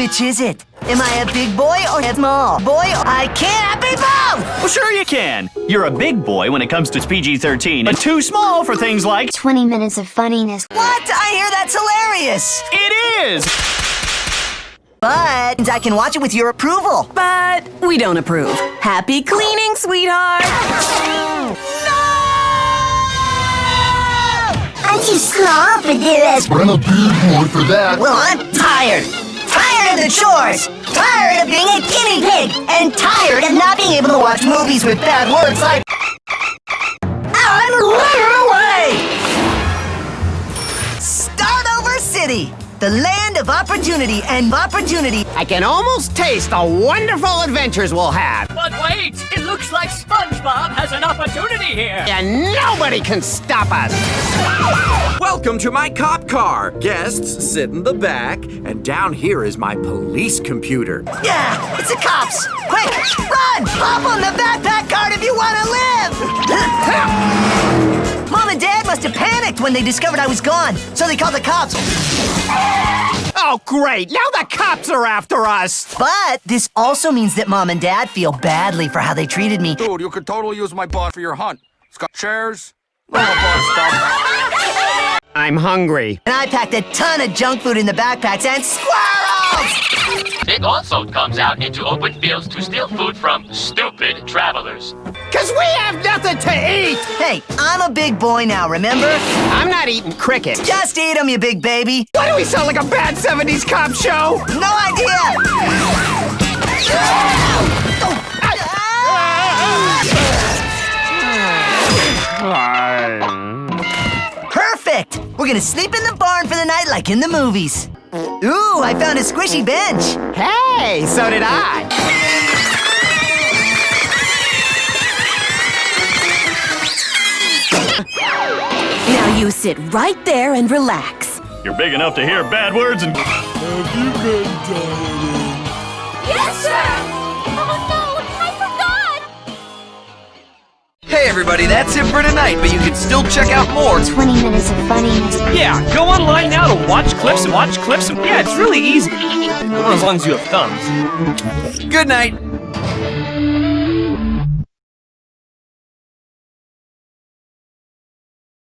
Which is it? Am I a big boy or a small boy? I can't be both! Well, sure you can. You're a big boy when it comes to PG-13, but too small for things like 20 minutes of funniness. What? I hear that's hilarious! it is. But I can watch it with your approval. But we don't approve. Happy cleaning, sweetheart! No! I'm too small for this. But I'm a big boy for that. Well, I'm tired. Tired of the chores. Tired of being a guinea pig. And tired of not being able to watch movies with bad words like... I'm running away! Start Over City. The land of opportunity and opportunity. I can almost taste the wonderful adventures we'll have. But wait, it looks like SpongeBob has an opportunity here. And nobody can stop us. Welcome to my cop car. Guests sit in the back, and down here is my police computer. Yeah, it's the cops. Quick, run! Hop on the backpack cart if you want to live! Mom and Dad must have panicked when they discovered I was gone, so they called the cops. Oh, great. Now the cops are after us. But this also means that Mom and Dad feel badly for how they treated me. Dude, you could totally use my bot for your hunt. It's got chairs, little bot stuff. I'm hungry. And I packed a ton of junk food in the backpacks and squirrels! It also comes out into open fields to steal food from stupid travelers. Because we have nothing to eat. Hey, I'm a big boy now, remember? I'm not eating cricket. Just eat 'em, you big baby. Why do we sound like a bad 70s cop show? No idea! Perfect! Gonna sleep in the barn for the night like in the movies. Ooh, I found a squishy bench. Hey, so did I. Now you sit right there and relax. You're big enough to hear bad words and Yes, sir! Hey everybody, that's it for tonight, but you can still check out more. 20 minutes of funniness. Yeah, go online now to watch clips and watch clips and yeah, it's really easy. Well, as long as you have thumbs. Good night.